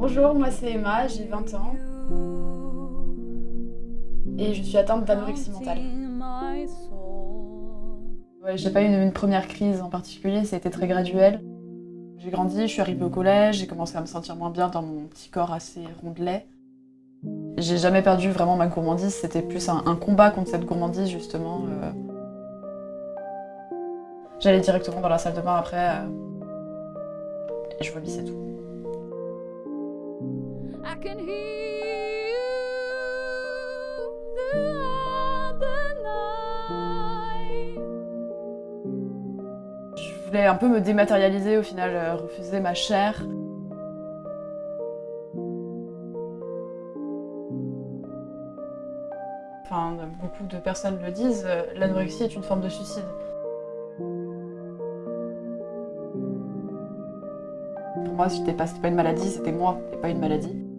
Bonjour, moi c'est Emma, j'ai 20 ans et je suis atteinte d'anorexie mentale. Ouais, j'ai pas eu une, première crise en particulier, ça a été très graduel. J'ai grandi, je suis arrivée au collège, j'ai commencé à me sentir moins bien dans mon petit corps assez rondelet. J'ai jamais perdu vraiment ma gourmandise, c'était plus un, combat contre cette gourmandise justement. Euh. J'allais directement dans la salle de bain après euh, et je vomissais tout. Je voulais un peu me dématérialiser au final, euh, refuser ma chair. Enfin, beaucoup de personnes le disent, euh, l'anorexie est une forme de suicide. Pour moi, c'était pas, pas une maladie, c'était moi, et pas une maladie.